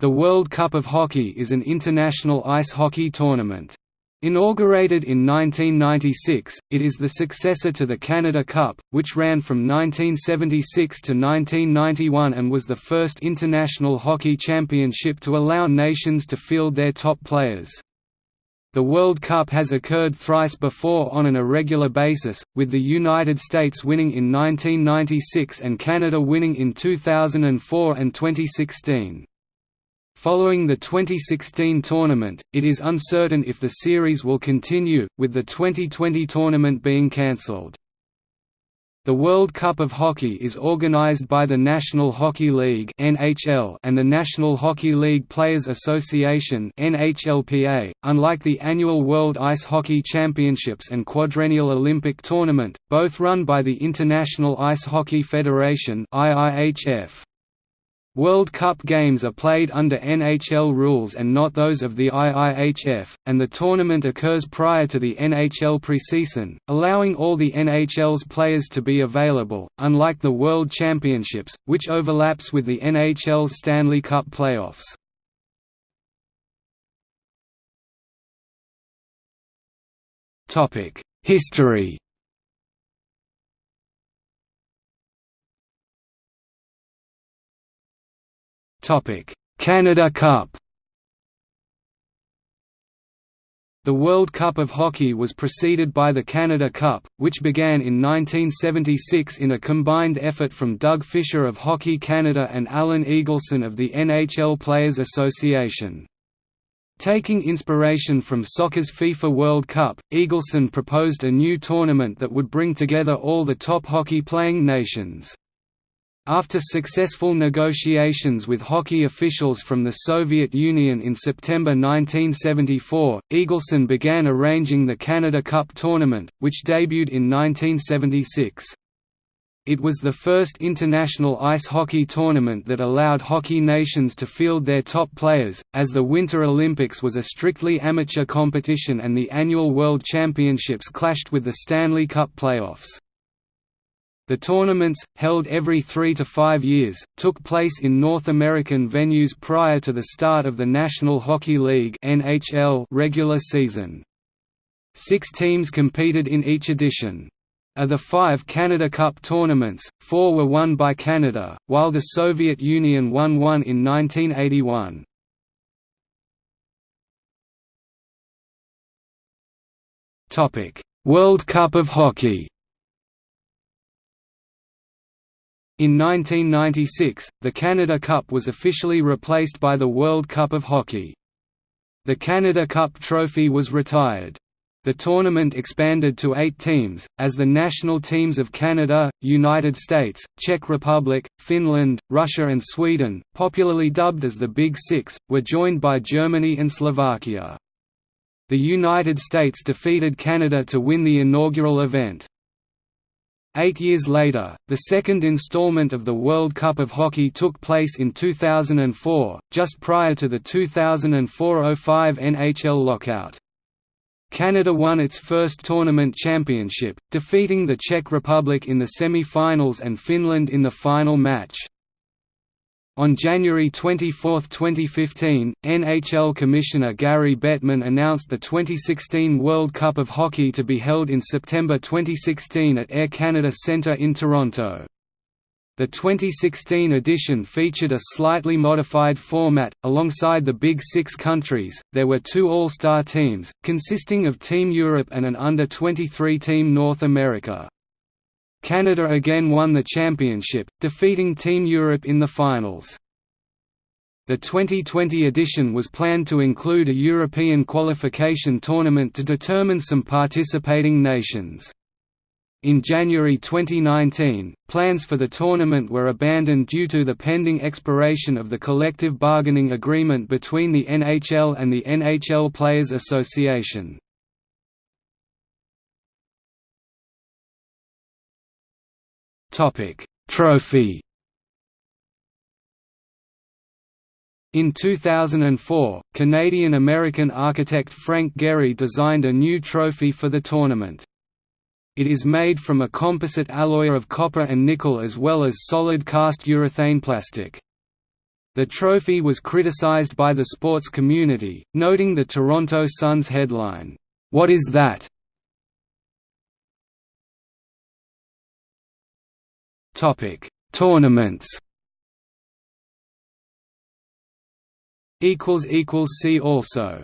The World Cup of Hockey is an international ice hockey tournament. Inaugurated in 1996, it is the successor to the Canada Cup, which ran from 1976 to 1991 and was the first international hockey championship to allow nations to field their top players. The World Cup has occurred thrice before on an irregular basis, with the United States winning in 1996 and Canada winning in 2004 and 2016. Following the 2016 tournament, it is uncertain if the series will continue, with the 2020 tournament being cancelled. The World Cup of Hockey is organized by the National Hockey League (NHL) and the National Hockey League Players Association (NHLPA). Unlike the annual World Ice Hockey Championships and Quadrennial Olympic Tournament, both run by the International Ice Hockey Federation (IIHF). World Cup games are played under NHL rules and not those of the IIHF, and the tournament occurs prior to the NHL preseason, allowing all the NHL's players to be available, unlike the World Championships, which overlaps with the NHL's Stanley Cup playoffs. History Canada Cup The World Cup of Hockey was preceded by the Canada Cup, which began in 1976 in a combined effort from Doug Fisher of Hockey Canada and Alan Eagleson of the NHL Players Association. Taking inspiration from soccer's FIFA World Cup, Eagleson proposed a new tournament that would bring together all the top hockey-playing nations. After successful negotiations with hockey officials from the Soviet Union in September 1974, Eagleson began arranging the Canada Cup tournament, which debuted in 1976. It was the first international ice hockey tournament that allowed hockey nations to field their top players, as the Winter Olympics was a strictly amateur competition and the annual World Championships clashed with the Stanley Cup playoffs. The tournaments, held every three to five years, took place in North American venues prior to the start of the National Hockey League regular season. Six teams competed in each edition. Of the five Canada Cup tournaments, four were won by Canada, while the Soviet Union won one in 1981. World Cup of Hockey In 1996, the Canada Cup was officially replaced by the World Cup of Hockey. The Canada Cup trophy was retired. The tournament expanded to eight teams, as the national teams of Canada, United States, Czech Republic, Finland, Russia and Sweden, popularly dubbed as the Big Six, were joined by Germany and Slovakia. The United States defeated Canada to win the inaugural event. Eight years later, the second installment of the World Cup of Hockey took place in 2004, just prior to the 2004–05 NHL lockout. Canada won its first tournament championship, defeating the Czech Republic in the semi-finals and Finland in the final match. On January 24, 2015, NHL Commissioner Gary Bettman announced the 2016 World Cup of Hockey to be held in September 2016 at Air Canada Centre in Toronto. The 2016 edition featured a slightly modified format. Alongside the Big Six countries, there were two All Star teams, consisting of Team Europe and an Under 23 Team North America. Canada again won the championship, defeating Team Europe in the finals. The 2020 edition was planned to include a European qualification tournament to determine some participating nations. In January 2019, plans for the tournament were abandoned due to the pending expiration of the collective bargaining agreement between the NHL and the NHL Players Association. Topic: Trophy. In 2004, Canadian-American architect Frank Gehry designed a new trophy for the tournament. It is made from a composite alloy of copper and nickel as well as solid cast urethane plastic. The trophy was criticized by the sports community, noting the Toronto Sun's headline, "'What is that?' Tournaments Equals equals See also